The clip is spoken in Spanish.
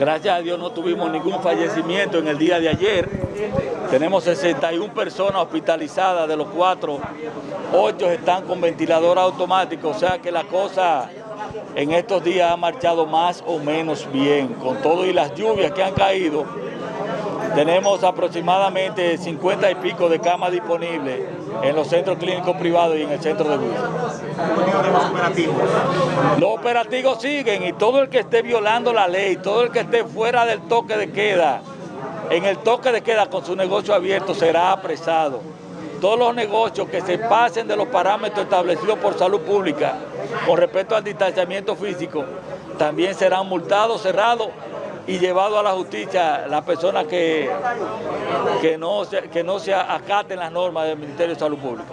Gracias a Dios no tuvimos ningún fallecimiento en el día de ayer. Tenemos 61 personas hospitalizadas, de los cuatro, 8 están con ventilador automático, o sea que la cosa en estos días ha marchado más o menos bien. Con todo y las lluvias que han caído, tenemos aproximadamente 50 y pico de camas disponibles en los centros clínicos privados y en el centro de operativos? Los operativos siguen y todo el que esté violando la ley, todo el que esté fuera del toque de queda, en el toque de queda con su negocio abierto será apresado. Todos los negocios que se pasen de los parámetros establecidos por salud pública con respecto al distanciamiento físico también serán multados, cerrados y llevado a la justicia las personas que, que, no que no se acaten las normas del Ministerio de Salud Pública.